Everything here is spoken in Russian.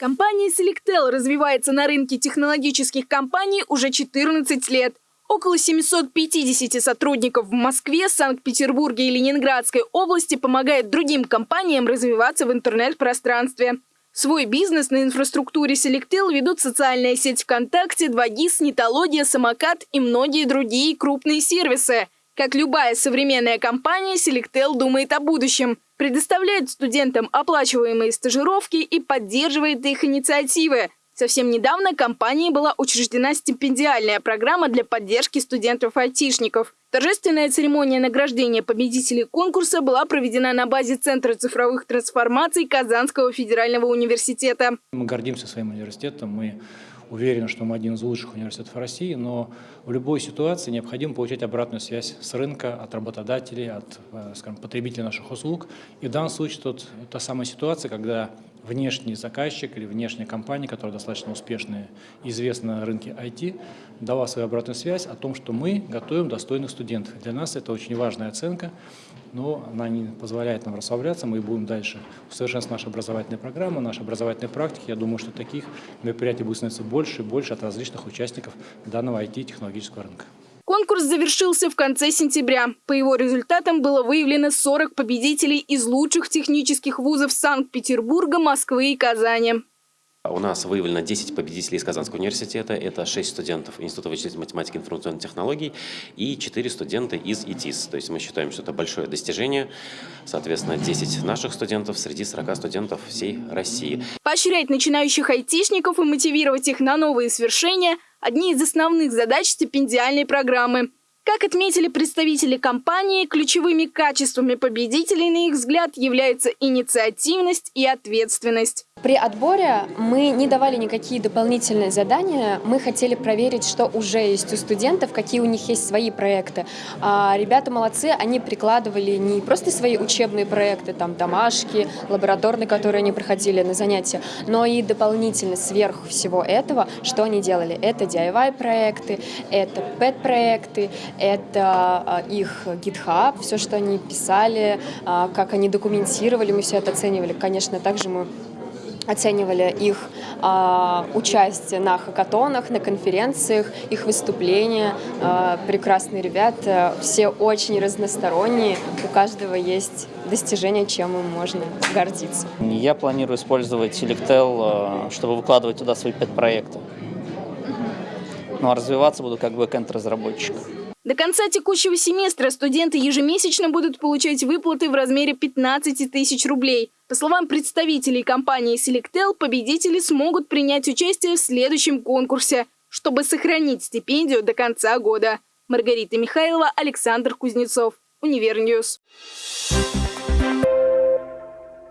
Компания Selectel развивается на рынке технологических компаний уже 14 лет. Около 750 сотрудников в Москве, Санкт-Петербурге и Ленинградской области помогают другим компаниям развиваться в интернет-пространстве. Свой бизнес на инфраструктуре Selectel ведут социальная сеть ВКонтакте, 2GIS, Нетология, Самокат и многие другие крупные сервисы. Как любая современная компания, Selectel думает о будущем, предоставляет студентам оплачиваемые стажировки и поддерживает их инициативы – Совсем недавно компанией была учреждена стипендиальная программа для поддержки студентов-айтишников. Торжественная церемония награждения победителей конкурса была проведена на базе Центра цифровых трансформаций Казанского федерального университета. Мы гордимся своим университетом, мы уверены, что мы один из лучших университетов России, но в любой ситуации необходимо получать обратную связь с рынка, от работодателей, от э, скажем, потребителей наших услуг. И в данном случае тут та самая ситуация, когда внешний заказчик или внешняя компания, которая достаточно успешная известна на рынке IT, дала свою обратную связь о том, что мы готовим достойных студентов. Для нас это очень важная оценка, но она не позволяет нам расслабляться. Мы будем дальше усовершенствовать нашу образовательную программу, наши образовательные практики. Я думаю, что таких мероприятий будет становиться больше и больше от различных участников данного IT-технологического рынка. Конкурс завершился в конце сентября. По его результатам было выявлено 40 победителей из лучших технических вузов Санкт-Петербурга, Москвы и Казани. У нас выявлено 10 победителей из Казанского университета. Это 6 студентов Института вычислительной математики и информационных технологий и 4 студента из ИТИС. То есть мы считаем, что это большое достижение. Соответственно, 10 наших студентов среди 40 студентов всей России. Поощрять начинающих айтишников и мотивировать их на новые свершения – одни из основных задач стипендиальной программы. Как отметили представители компании, ключевыми качествами победителей, на их взгляд, являются инициативность и ответственность. При отборе мы не давали никакие дополнительные задания, мы хотели проверить, что уже есть у студентов, какие у них есть свои проекты. А ребята молодцы, они прикладывали не просто свои учебные проекты, там домашки, лабораторные, которые они проходили на занятия, но и дополнительно сверх всего этого, что они делали. Это DIY-проекты, это PET-проекты, это а, их GitHub, все, что они писали, а, как они документировали, мы все это оценивали. Конечно, также мы оценивали их э, участие на хакатонах, на конференциях, их выступления. Э, прекрасные ребята, все очень разносторонние, у каждого есть достижение, чем им можно гордиться. Я планирую использовать Selectel, чтобы выкладывать туда свои пять проекты. Ну а развиваться буду как бэкэнд-разработчик. До конца текущего семестра студенты ежемесячно будут получать выплаты в размере 15 тысяч рублей. По словам представителей компании Selectel, победители смогут принять участие в следующем конкурсе, чтобы сохранить стипендию до конца года. Маргарита Михайлова, Александр Кузнецов, Univer News.